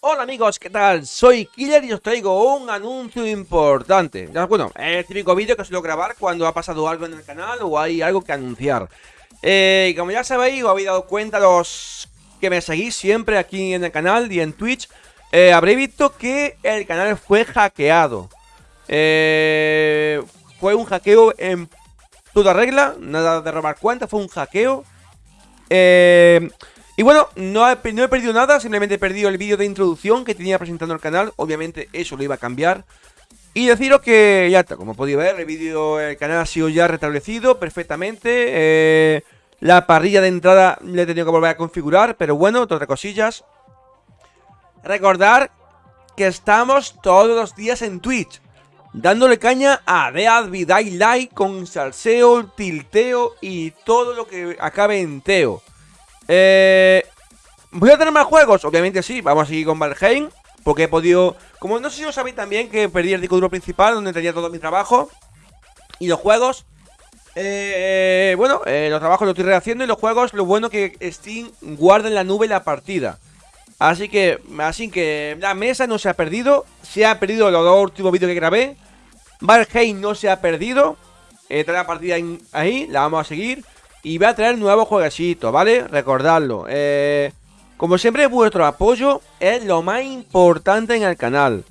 Hola amigos, ¿qué tal? Soy Killer y os traigo un anuncio importante. Bueno, es el típico vídeo que suelo grabar cuando ha pasado algo en el canal o hay algo que anunciar. Eh, Como ya sabéis, os habéis dado cuenta los que me seguís siempre aquí en el canal y en Twitch eh, Habréis visto que el canal fue hackeado. Eh, Fue un hackeo en toda regla, nada de robar cuentas, fue un hackeo. Eh... Y bueno, no he, perdido nada, simplemente he perdido el vídeo de introducción que tenía presentando el canal. Obviamente eso lo iba a cambiar. Y deciros que ya está, como podéis ver, el vídeo, el canal ha sido ya restablecido perfectamente. Eh, la parrilla de entrada le he tenido que volver a configurar, pero bueno, otras cosillas. Recordar que estamos todos los días en Twitch. Dándole caña a Dead Vidai Light con salseo, tilteo y todo lo que acabe en teo. Eh, ¿Voy a tener más juegos? Obviamente sí, vamos a seguir con Valheim Porque he podido... Como no sé si os sabéis también que perdí el disco duro principal Donde tenía todo mi trabajo Y los juegos eh, Bueno, eh, los trabajos los estoy rehaciendo Y los juegos, lo bueno que Steam guarda en la nube la partida Así que, así que la mesa no se ha perdido Se ha perdido los dos últimos vídeos que grabé Valheim no se ha perdido Está la partida ahí, la vamos a seguir y voy a traer nuevos jueguecitos, ¿vale? Recordadlo. Eh, como siempre, vuestro apoyo es lo más importante en el canal.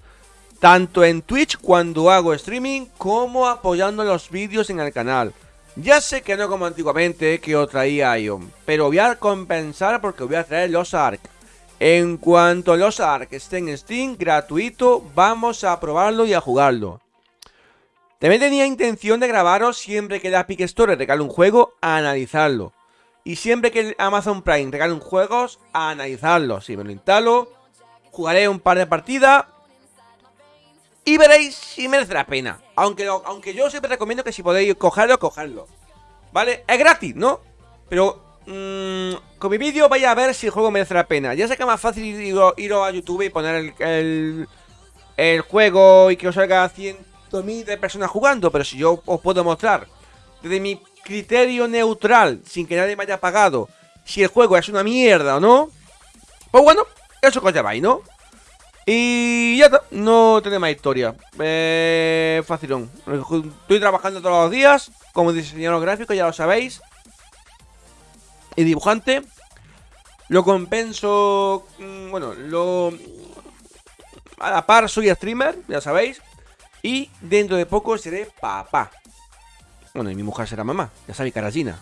Tanto en Twitch cuando hago streaming, como apoyando los vídeos en el canal. Ya sé que no como antiguamente, que os traía Ion. Pero voy a compensar porque voy a traer los ARC. En cuanto los ARC estén en Steam, gratuito, vamos a probarlo y a jugarlo. También tenía intención de grabaros siempre que la Epic Store regale un juego a analizarlo. Y siempre que Amazon Prime regale un juego a analizarlo. Si me lo instalo, jugaré un par de partidas y veréis si merece la pena. Aunque, aunque yo siempre recomiendo que si podéis cogerlo, cogerlo. ¿Vale? Es gratis, ¿no? Pero mmm, con mi vídeo vais a ver si el juego merece la pena. Ya sé que es más fácil ir, a YouTube y poner el, el, el juego y que os salga 100 de personas jugando, pero si yo os puedo mostrar desde mi criterio neutral, sin que nadie me haya pagado, si el juego es una mierda o no, pues bueno, eso que os ¿no? Y ya está, no tiene más historia. Eh, facilón. Estoy trabajando todos los días como diseñador gráfico, ya lo sabéis. Y dibujante. Lo compenso. Mm, bueno, lo. A la par soy streamer, ya sabéis. Y dentro de poco seré papá. Bueno, y mi mujer será mamá. Ya sabéis, carallina.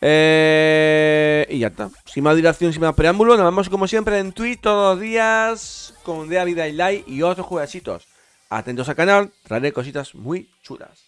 Eh, y ya está. Sin más dilación, sin más preámbulo, nos vemos como siempre en Twitch todos los días con Dea Vida y Light y otros jueguecitos. Atentos al canal, traeré cositas muy chulas.